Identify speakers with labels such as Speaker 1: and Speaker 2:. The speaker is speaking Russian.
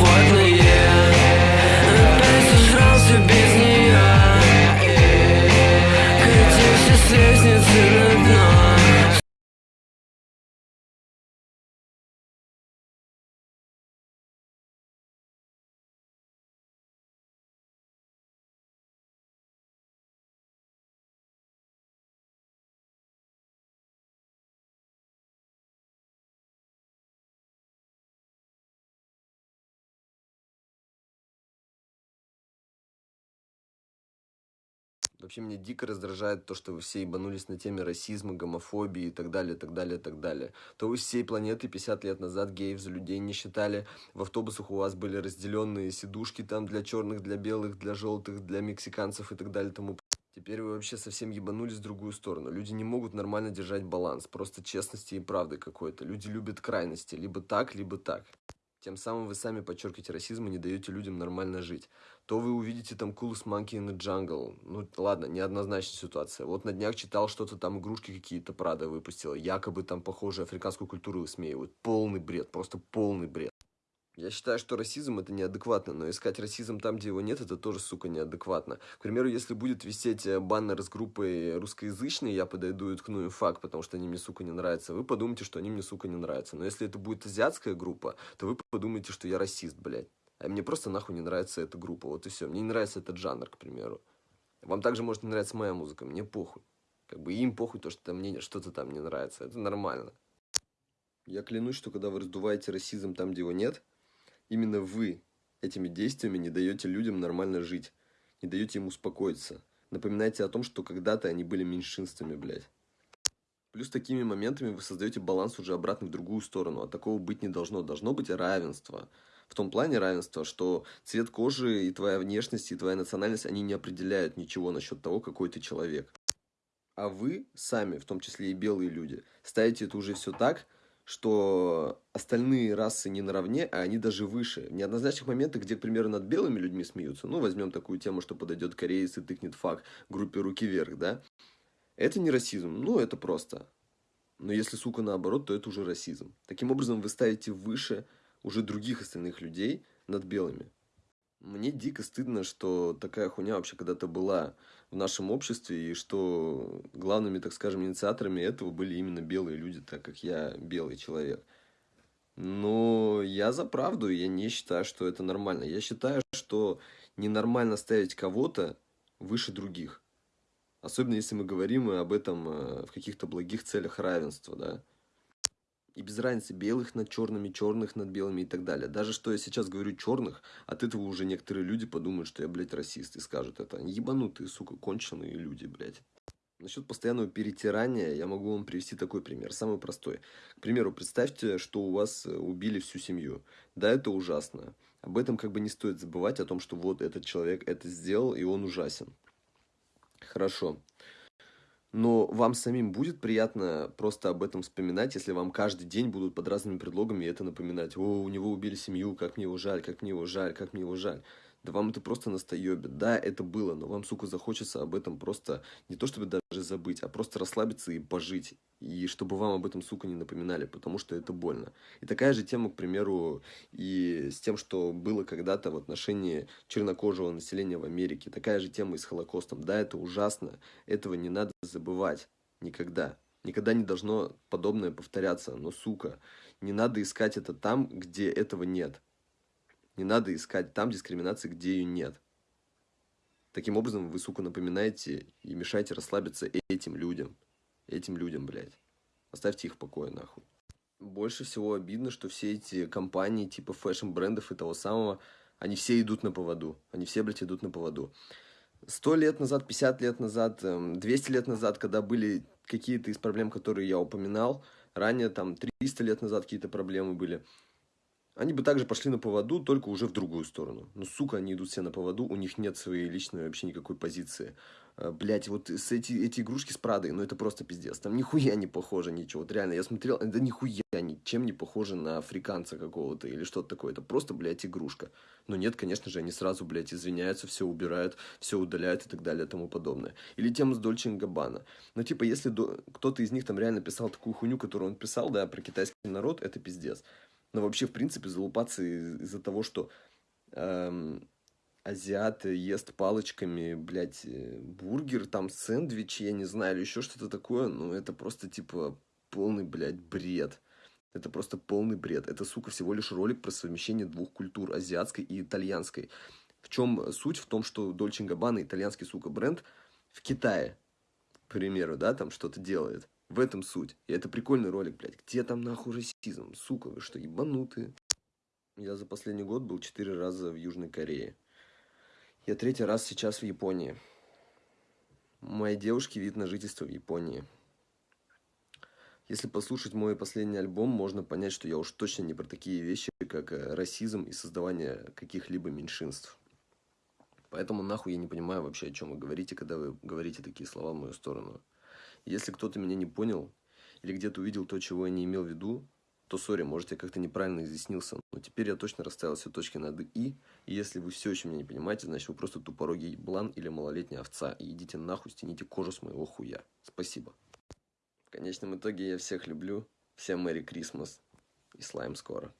Speaker 1: what we. Вообще меня дико раздражает то, что вы все ебанулись на теме расизма, гомофобии и так далее, так далее, так далее. То вы всей планеты 50 лет назад геев за людей не считали, в автобусах у вас были разделенные сидушки там для черных, для белых, для желтых, для мексиканцев и так далее тому Теперь вы вообще совсем ебанулись в другую сторону. Люди не могут нормально держать баланс, просто честности и правды какой-то. Люди любят крайности, либо так, либо так. Тем самым вы сами подчеркиваете расизм и не даете людям нормально жить. То вы увидите там Coolest Monkey in the Jungle. Ну, ладно, неоднозначная ситуация. Вот на днях читал что-то там, игрушки какие-то Прада выпустила. Якобы там похожую африканскую культуру высмеивают. Полный бред, просто полный бред. Я считаю, что расизм это неадекватно, но искать расизм там, где его нет, это тоже, сука, неадекватно. К примеру, если будет висеть э, баннер с группой русскоязычной, я подойду и ткну им факт, потому что они мне, сука, не нравятся, вы подумаете, что они мне, сука, не нравятся. Но если это будет азиатская группа, то вы подумаете, что я расист, блядь. А мне просто нахуй не нравится эта группа, вот и все. Мне не нравится этот жанр, к примеру. Вам также может не нравиться моя музыка, мне похуй. Как бы им похуй то, что мне что-то там не нравится, это нормально. Я клянусь, что когда вы раздуваете расизм там, где его нет, Именно вы этими действиями не даете людям нормально жить, не даете им успокоиться. Напоминайте о том, что когда-то они были меньшинствами, блядь. Плюс такими моментами вы создаете баланс уже обратно в другую сторону, а такого быть не должно. Должно быть равенство. В том плане равенства, что цвет кожи и твоя внешность, и твоя национальность, они не определяют ничего насчет того, какой ты человек. А вы сами, в том числе и белые люди, ставите это уже все так, что остальные расы не наравне, а они даже выше. В неоднозначных моментах, где, к примеру, над белыми людьми смеются, ну, возьмем такую тему, что подойдет кореец и тыкнет факт группе руки вверх, да, это не расизм, ну, это просто. Но если, сука, наоборот, то это уже расизм. Таким образом, вы ставите выше уже других остальных людей над белыми. Мне дико стыдно, что такая хуйня вообще когда-то была в нашем обществе, и что главными, так скажем, инициаторами этого были именно белые люди, так как я белый человек. Но я за правду, я не считаю, что это нормально. Я считаю, что ненормально ставить кого-то выше других. Особенно если мы говорим об этом э, в каких-то благих целях равенства, да. И без разницы, белых над черными, черных над белыми и так далее. Даже что я сейчас говорю черных, от этого уже некоторые люди подумают, что я, блядь, расист. И скажут это. Ебанутые, сука, конченые люди, блядь. Насчет постоянного перетирания я могу вам привести такой пример, самый простой. К примеру, представьте, что у вас э, убили всю семью. Да, это ужасно. Об этом как бы не стоит забывать, о том, что вот этот человек это сделал, и он ужасен. Хорошо. Но вам самим будет приятно просто об этом вспоминать, если вам каждый день будут под разными предлогами это напоминать. О, у него убили семью, как мне его жаль, как мне его жаль, как мне его жаль. Да вам это просто настоебит. Да, это было, но вам, сука, захочется об этом просто не то чтобы даже забыть, а просто расслабиться и пожить. И чтобы вам об этом, сука, не напоминали, потому что это больно. И такая же тема, к примеру, и с тем, что было когда-то в отношении чернокожего населения в Америке. Такая же тема и с Холокостом. Да, это ужасно, этого не надо забывать никогда. Никогда не должно подобное повторяться. Но, сука, не надо искать это там, где этого нет. Не надо искать там дискриминации, где ее нет. Таким образом, вы, сука, напоминаете и мешаете расслабиться этим людям. Этим людям, блядь. Оставьте их в покое, нахуй. Больше всего обидно, что все эти компании, типа фэшн-брендов и того самого, они все идут на поводу. Они все, блядь, идут на поводу. Сто лет назад, 50 лет назад, 200 эм, лет назад, когда были какие-то из проблем, которые я упоминал, ранее, там, 300 лет назад какие-то проблемы были – они бы также пошли на поводу, только уже в другую сторону. Но, сука, они идут все на поводу, у них нет своей личной вообще никакой позиции. А, Блять, вот с эти, эти игрушки с Прадой, ну это просто пиздец. Там нихуя не похоже ничего. Вот реально, я смотрел, это нихуя ничем не похоже на африканца какого-то или что-то такое. Это просто, блядь, игрушка. Но нет, конечно же, они сразу, блядь, извиняются, все убирают, все удаляют и так далее и тому подобное. Или тема с Дольче Габбана. Ну, типа, если до... кто-то из них там реально писал такую хуйню, которую он писал, да, про китайский народ, это пиздец. Но вообще, в принципе, залупаться из-за того, что эм, азиат ест палочками, блядь, э, бургер, там сэндвич, я не знаю, или еще что-то такое, ну, это просто, типа, полный, блядь, бред. Это просто полный бред. Это, сука, всего лишь ролик про совмещение двух культур, азиатской и итальянской. В чем суть? В том, что Dolce Gabbana, итальянский, сука, бренд, в Китае, к примеру, да, там что-то делает. В этом суть. И это прикольный ролик, блядь. Где там нахуй расизм? Сука, вы что, ебанутые? Я за последний год был четыре раза в Южной Корее. Я третий раз сейчас в Японии. моей девушки вид на жительство в Японии. Если послушать мой последний альбом, можно понять, что я уж точно не про такие вещи, как э, расизм и создавание каких-либо меньшинств. Поэтому нахуй я не понимаю вообще, о чем вы говорите, когда вы говорите такие слова в мою сторону. Если кто-то меня не понял или где-то увидел то, чего я не имел в виду, то, сори, может, я как-то неправильно изъяснился. Но теперь я точно расставил все точки над «и». И если вы все еще меня не понимаете, значит, вы просто тупорогий блан или малолетняя овца. И идите нахуй, стяните кожу с моего хуя. Спасибо. В конечном итоге я всех люблю. Всем Мэри Крисмас. И слайм скоро.